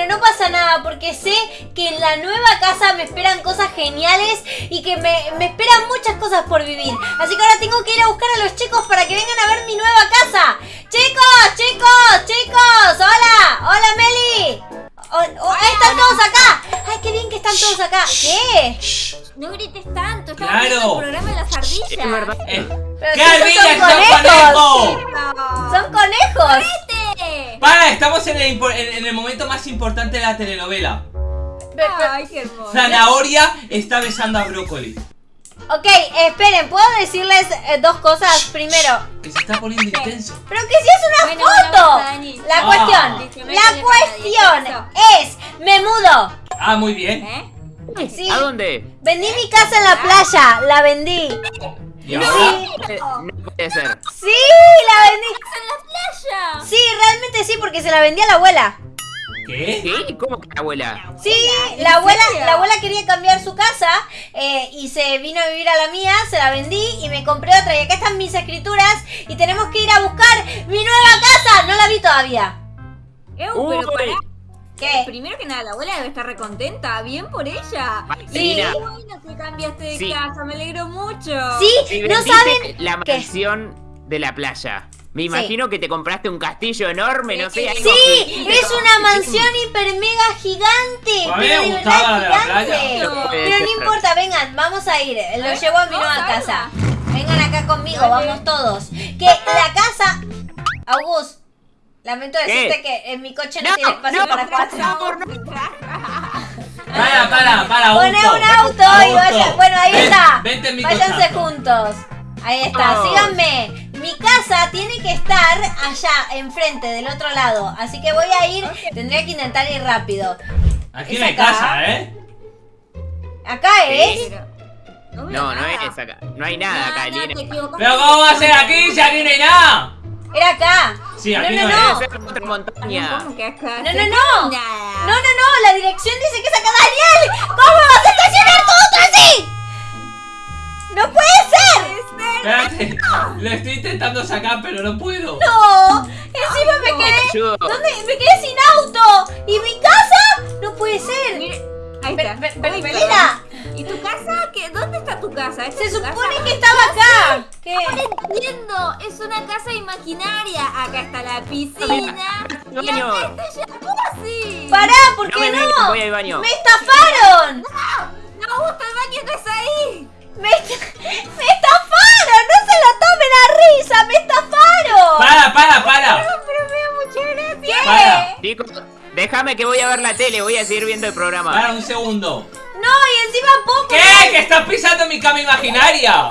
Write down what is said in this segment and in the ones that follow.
Pero no pasa nada porque sé que en la nueva casa me esperan cosas geniales y que me, me esperan muchas cosas por vivir. Así que ahora tengo que ir a buscar a los chicos para que vengan a ver mi nueva casa. Chicos, chicos, chicos. Hola, hola Meli. Oh, oh, ahí están todos acá. Ay, qué bien que están todos acá. ¿Qué? No grites tanto, estamos Claro. viendo el programa de las ardillas. Es verdad. Eh, Pero ¡Qué si esos ardillas son conejos! Son conejos. Para, estamos en el, impo- en- en el momento más importante de la telenovela. Pe- pe- Ay, qué hermoso. Zanahoria está besando a brócoli. Ok, esperen, ¿puedo decirles eh, dos cosas primero? Que se está poniendo intenso. Pero que si es una Bueno, bueno, foto. vamos, Dani. La Ah. cuestión, la le cuestión pasa, es, me mudo. Ah, muy bien. ¿Eh? Sí. ¿A dónde? Vendí mi casa en la playa, la vendí. ¿Y ahora? Eh, puede ser. Sí, la vendí. en la playa! Sí, realmente sí, porque se la vendí a la abuela. ¿Qué? ¿Qué? ¿Cómo que la abuela? Sí, ¿en la abuela, la abuela quería cambiar su casa eh, y se vino a vivir a la mía, se la vendí y me compré otra. Y acá están mis escrituras y tenemos que ir a buscar mi nueva casa. No la vi todavía. Uy. pero pará. ¿Qué? Primero que nada, la abuela debe estar recontenta. Bien por ella. Marcelina, Qué bueno que cambiaste de Sí. casa, me alegro mucho. Sí, si no saben la qué. mansión de la playa. Me imagino que te compraste un castillo enorme, no sé, algo Sí, es una mansión hiper mega gigante. A mí me pero de gustaba verdad la de la gigante. playa. No Pero importa, vengan, vamos a ir. Lo llevo a mi nueva casa. Vengan acá conmigo, vamos todos. Que la casa. August, lamento ¿Qué? decirte que en mi coche no, No, tiene espacio no, para por cuatro. favor, no. Para, para, para, Poné auto. un auto y vaya. Bueno, ahí Ven, está. Vente en mi Váyanse cochazo. juntos. Ahí está, Oh. síganme. Mi casa tiene que estar allá, enfrente, del otro lado. Así que voy a ir. Tendría que intentar ir rápido. Aquí ¿Es no hay acá? casa, ¿eh? Acá es. No, No, no es acá. No hay nada acá. Pero ¿cómo va a ser aquí si aquí no hay nada? Era acá. Sí, aquí no, no, no, no. Debe ser montaña. ¿Cómo que acá? No, no, no. Nada. No, no, no. La dirección dice que es acá. Daniel, ¿cómo vas a estacionar tu auto así? No puede ser. Espérate, lo estoy intentando sacar, pero no puedo. No. Encima me quedé. ¿Dónde? Me quedé sin auto. ¿Y mi casa? No puede ser. Ahí está. pe- ¿Y tu casa? ¿Qué? ¿Dónde está tu casa? ¿Esta Se tu supone casa? que estaba acá. ¿Qué? Ahora entiendo, es una casa imaginaria. Acá está la piscina. Y Baño. acá está jacuzzi. Pará, ¿por No qué me no? mires, voy al baño. ¡Me estafaron! No, gusta el baño no es ahí. ¡Me, me estafaron! ¡No se lo tomen a risa! ¡Me estafaron! Para, para, para. Pero me da mucha gracia. Para. Chicos, déjame que voy a ver la tele, voy a seguir viendo el programa. Para un segundo. No, y encima poco. ¿Qué? ¿Que estás pisando mi cama imaginaria? ¡Ah!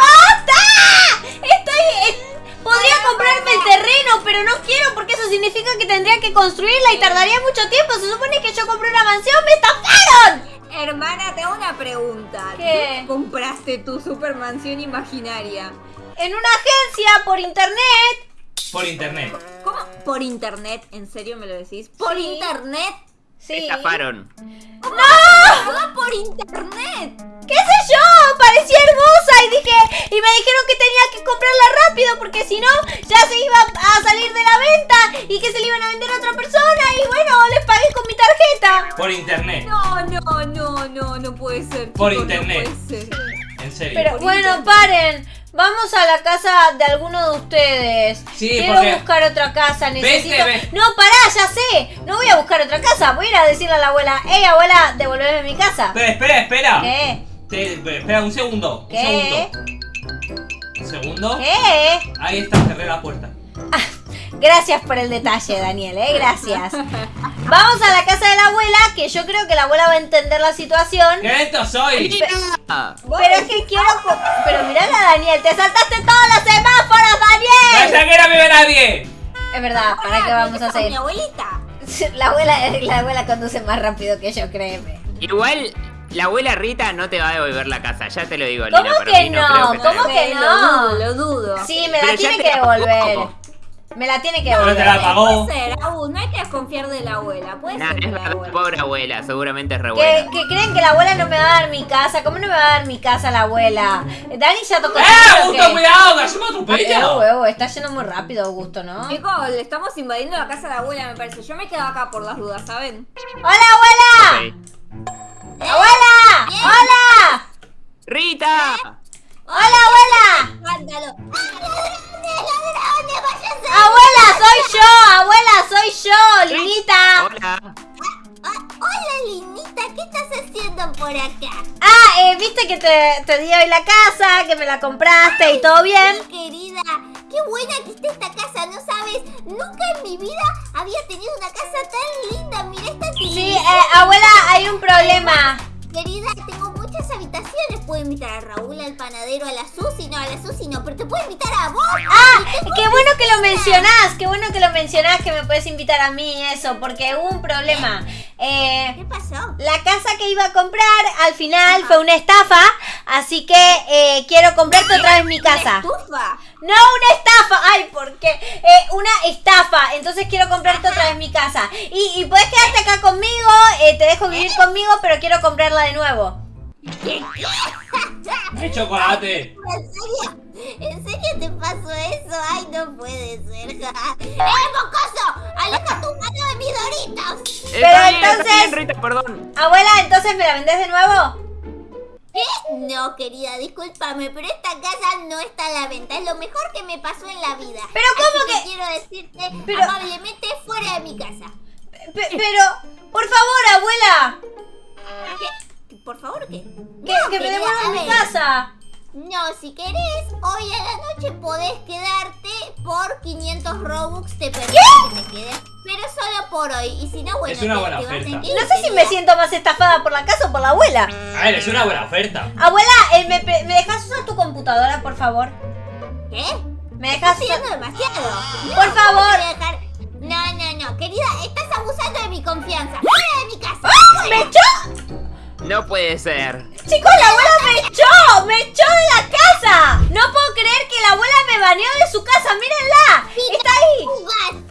¡Basta! Estoy. eh, podría comprarme el terreno, pero no quiero porque eso significa que tendría que construirla y tardaría mucho tiempo. Se supone que yo compré una mansión. ¡Me estafaron! Hermana, te hago una pregunta. ¿Qué? ¿Dónde compraste tu supermansión imaginaria? En una agencia por internet. Por internet. ¿Cómo? ¿Por internet? ¿En serio me lo decís? ¿Por Sí. internet? Me Sí. estafaron. ¡No! ¡Por internet! ¿Qué sé yo? Parecía hermosa y dije y me dijeron que tenía que comprarla rápido porque si no ya se iba a salir de la venta y que se le iban a vender a otra persona y bueno, les pagué con mi tarjeta. Por internet. No, no, no, no, no puede ser. Por chicos, no internet. puede ser. En serio. Pero Por bueno, internet. paren. Vamos a la casa de alguno de ustedes. Sí, Quiero porque- buscar otra casa, necesito. No, pará, ya sé. No voy a buscar otra casa. Voy a ir a decirle a la abuela, hey abuela, devolveme mi casa. Espera, espera, espera. ¿Qué? Te- espera un segundo. ¿Qué? Un segundo. Un segundo. ¿Qué? Ahí está, cerré la puerta. Gracias por el detalle, Daniel, ¿eh? Gracias. Vamos a la casa de la abuela, que yo creo que la abuela va a entender la situación. ¡Qué lento soy! Pero es que quiero... Pero mirala, Daniel, te saltaste todos los semáforos, Daniel. ¡Pensé que no vive nadie! Es verdad, ¿para qué vamos a Con mi hacer? abuelita. La abuela, la abuela conduce más rápido que yo, créeme. Igual, la abuela Rita no te va a devolver la casa, ya te lo digo, ¿Cómo Lina. que no? que te ¿Cómo que no? Lo dudo, lo dudo. Sí, me Pero la ya tiene que devolver. Me la tiene que Pero te la pagó. Puede ser, Agus, no hay que desconfiar de la abuela. Puede Nah, ser es de la verdad, abuela. pobre abuela, seguramente es re Que, buena. que creen que la abuela no me va a dar mi casa. ¿Cómo no me va a dar mi casa la abuela? Dani ya tocó ¡Eh, Augusto, cuidado! ¡Que se me Eh, atropella! está yendo muy rápido, Augusto, ¿no? Chicos, le estamos invadiendo la casa de la abuela, me parece. Yo me quedo acá por las dudas, ¿saben? ¡Hola, abuela! Ok. ¡Abuela! ¡Hola! ¡Rita! ¡Hola, abuela! ¡Escándalo! ¡Abuela, soy yo! ¡Abuela, soy yo! ¡Linita! Hola. Hola, Linita, ¿qué estás haciendo por acá? Ah, eh, viste que te, te di hoy la casa, que me la compraste y todo bien. Mi querida, qué buena que está esta casa, ¿no sabes? Nunca en mi vida había tenido una casa tan linda. Mira esta Sí, eh, abuela, hay un problema. Querida, tengo muchas habitaciones. Puedo invitar a Raúl, al panadero, a la Susi. No, a la Susi no, pero te puedo invitar a vos. Ah, qué bueno que lo mencionás, qué bueno que lo mencionás, que me puedes invitar a mí eso, porque hubo un problema. Eh, ¿Qué pasó? la casa que iba a comprar al final fue una estafa, así que eh, quiero comprarte otra vez mi casa. Estufa. No, una estafa. Ay, ¿por qué? Eh, una estafa. Entonces quiero comprarte otra vez mi casa. Y, y puedes quedarte acá conmigo. eh, te dejo vivir conmigo, pero quiero comprarla de nuevo. ¡Mi chocolate! ¿En serio? ¿En serio te pasó eso? Ay, no puede ser. ¡Eh, mocoso! ¡Aleja tu mano de mis doritos! Pero Está bien, está entonces- bien, Rita, perdón. Abuela, entonces me la vendés de nuevo. ¿Qué? No, querida, discúlpame, pero esta casa no está a la venta. Es lo mejor que me pasó en la vida. Pero ¿cómo Así que- quiero decirte Pero- amablemente fuera de mi casa. Pe- pero, por favor, abuela, ¿Qué? ¿Por favor qué? que, No, que me devuelvan a mi casa. No, si querés, hoy a la noche podés quedarte por 500 Robux. Te permito que te quedes, pero solo por hoy. Y si no, bueno, Es una te- buena te vas a oferta. ir, No sé si me siento más estafada por la casa o por la abuela. A ver, es una buena oferta. Abuela, eh, ¿me, ¿me dejas usar tu computadora, por favor? ¿Qué? ¿Me dejas Estás usar... demasiado. No, Por favor. ¿cómo te? No, no, no. Querida, estás abusando de mi confianza. ¡Fuera de mi casa! ¡Me echó! No puede ser. Chicos, la abuela me echó, me echó de la casa. No puedo creer que la abuela me baneó de su casa, mírenla. Está ahí.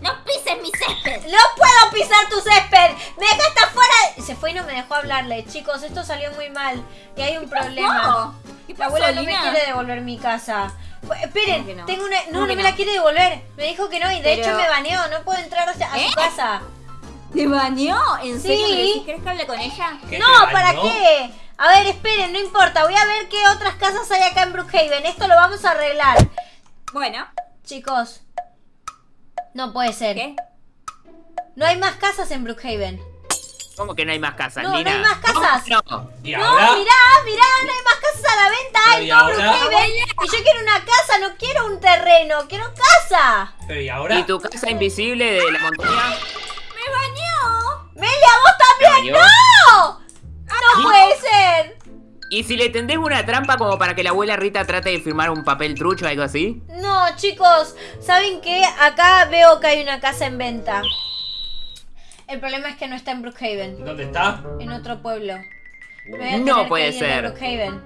¡No pises mi césped! No puedo pisar tu césped. Me dejaste afuera. Se fue y no me dejó hablarle. Chicos, esto salió muy mal. Y hay un problema. ¿Qué La abuela no me quiere devolver mi casa. Esperen, ¿Cómo que no? tengo una. No, ¿Cómo no me la quiere devolver. Me dijo que no y de Pero- hecho me baneó. No puedo entrar a ¿Eh? su casa. ¿Te bañó? ¿En serio? Sí. ¿Querés que hable con ella? ¿Qué No, te ¿para bañó? qué? A ver, esperen, no importa. Voy a ver qué otras casas hay acá en Brookhaven. Esto lo vamos a arreglar. Bueno, Chicos, no puede ser. ¿qué? No hay más casas en Brookhaven. ¿Cómo que no hay más casas, No, no hay más casas. ¿Cómo que no? ¿Y No, ahora? mirá, mirá, no hay más casas a la venta Pero, en ¿y todo ahora? Brookhaven. Y yo quiero una casa, no quiero un terreno, quiero casa. Pero ¿y ahora? ¿Y tu casa invisible de la montaña? ¡Me bañó! Melia, vos también. ¡No! No puede ser. ¿Y si le tendés una trampa como para que la abuela Rita trate de firmar un papel trucho o algo así? No, chicos, ¿saben qué? Acá veo que hay una casa en venta. El problema es que no está en Brookhaven, ¿Dónde está? en otro pueblo. No puede ser. Brookhaven.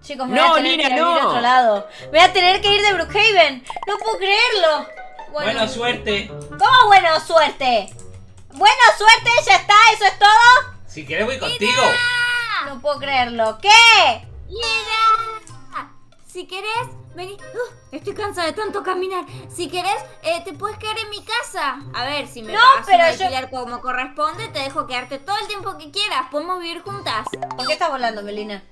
Chicos, me No, voy a tener Lina, que ir a vivir a no. otro lado. Me voy a tener que ir de Brookhaven. No puedo creerlo. Bueno, Buena suerte. ¿cómo bueno suerte? Bueno suerte, ya está, eso es todo. Si querés voy contigo. No puedo creerlo. ¿Qué? ¡Mira! Si querés, vení. Uf, estoy cansada de tanto caminar. Si querés, eh, te puedes quedar en mi casa. A ver, si me No, pagas pero un yo- alquiler como corresponde, te dejo quedarte todo el tiempo que quieras. Podemos vivir juntas. ¿Por qué estás volando, Melina?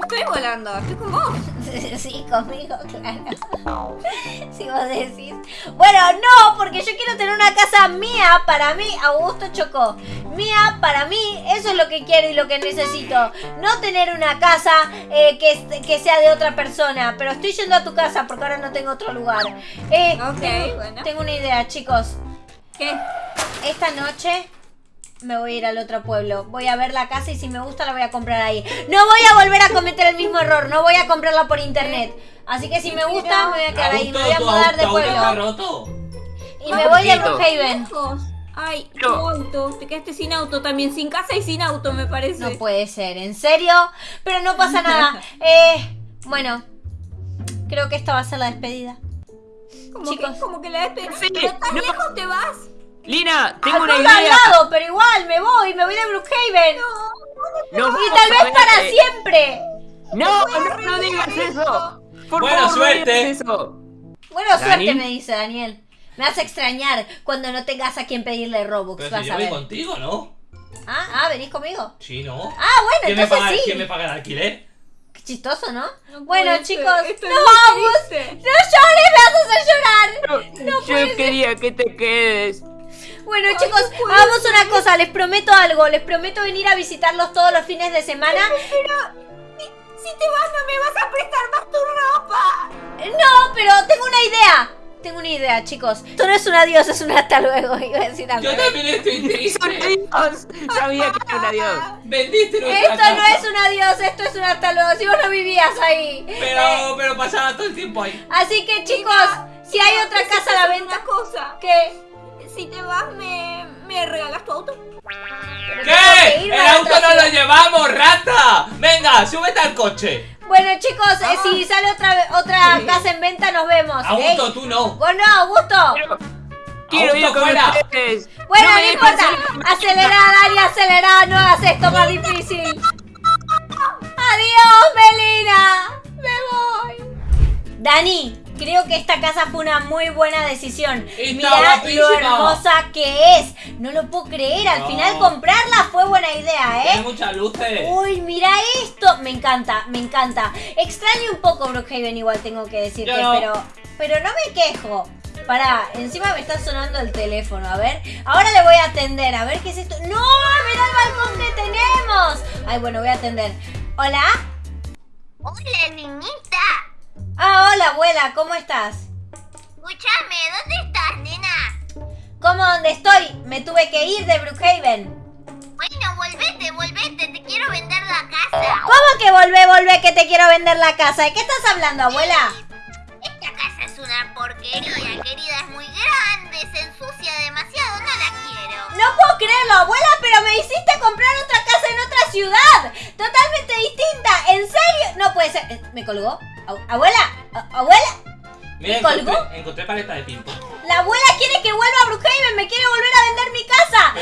No estoy volando, estoy con vos. Sí, conmigo, claro. Si vos decís. Bueno, no, porque yo quiero tener una casa mía para mí. Augusto chocó. Mía para mí. Eso es lo que quiero y lo que necesito. No tener una casa eh, que, que sea de otra persona. Pero estoy yendo a tu casa porque ahora no tengo otro lugar. Eh, Ok, tengo, bueno. tengo una idea, chicos. ¿Qué? Esta noche me voy a ir al otro pueblo. Voy a ver la casa y si me gusta la voy a comprar ahí. No voy a volver a cometer el mismo error. No voy a comprarla por internet. Así que si me gusta, me voy a quedar ahí. Me voy a mudar de pueblo. Y me voy de. Brookhaven. Ay, tu auto. Te quedaste sin auto también. Sin casa y sin auto, me parece. No puede ser, ¿en serio? Pero no pasa nada. Eh, bueno, creo que esta va a ser la despedida. Como Chicos. que, como que la despedida. Sí, ¿Pero tan no. lejos te vas? Lina, tengo una pueblo al idea. lado, pero igual, me voy, me voy de Brookhaven. No, Y tal vez para siempre. No, no, no digas eso. Por Buena favor, no suerte. digas eso. Bueno, ¿Dani? suerte me dice Daniel. Me vas a extrañar cuando no tengas a quien pedirle Robux, Pero vas si a yo voy ver. contigo, ¿no? Ah, ah, venís conmigo. Sí, ¿no? Ah, bueno, ¿Quién me, entonces paga, sí. ¿Quién me paga el alquiler? Qué chistoso, ¿no? No bueno, chicos, esto muy vamos. triste. No llores, me vas a hacer llorar. No, yo quería que te quedes. Bueno, Ay, chicos, no hagamos una cosa, les prometo algo, les prometo venir a visitarlos todos los fines de semana. Pero si, si te vas no me vas a prestar más tu ropa. No, pero tengo una idea. Tengo una idea, chicos. Esto no es un adiós, es un hasta luego. Iba a decir al Yo también estoy triste. adiós. Sabía que era un adiós. Vendiste nuestra Esto no es un adiós, esto es un hasta luego. Si vos no vivías ahí. Eh, Pero, pero pasaba todo el tiempo ahí. así que, chicos, si hay otra casa a la venta, Una cosa. ¿qué? Si te vas, ¿me, me regalas tu auto? ¿Qué? ¡El auto no lo llevamos, rata! Venga, súbete al coche. Bueno, chicos, eh, si sale otra, otra Sí. casa en venta, nos vemos. Ey, Augusto, tú no. Vos no, Augusto. Quiero, ir con fuera. ustedes. Bueno, no, importa. Acelera, Dani, acelera. No hagas esto más difícil. Adiós, Melina. Me voy. Dani, creo que esta casa fue una muy buena decisión. Está Mirá lo hermosa que es. No lo puedo creer. Al No. final comprarla fue buena idea, Tiene ¿eh? muchas luces. Uy, mira esto. Me encanta, me encanta. Extraño un poco Brookhaven igual tengo que decirte, no. pero pero no me quejo. Pará, encima me está sonando el teléfono, a ver. Ahora le voy a atender, a ver qué es esto. ¡No! ¡Mira el balcón que tenemos! Ay, bueno, voy a atender. ¿Hola? Hola, niñita. Hola, abuela, ¿cómo estás? Escúchame, ¿dónde estás, nena? ¿Cómo dónde estoy? Me tuve que ir de Brookhaven. Bueno, volvete, volvete, te quiero vender la casa. ¿Cómo que volvé, volvé que te quiero vender la casa? ¿De qué estás hablando, abuela? Esta casa es una porquería, querida, es muy grande, se ensucia demasiado, no la quiero. No puedo creerlo, abuela, pero me hiciste comprar otra otra ciudad. Totalmente distinta. ¿En serio? No puede ser. Eh, ¿Me colgó? ¿Abuela? ¿A- ¿Abuela? Mira, ¿Me colgó? encontré, encontré paleta de ping-pong. La abuela quiere que vuelva a Brookhaven. Me quiere volver a vender mi casa.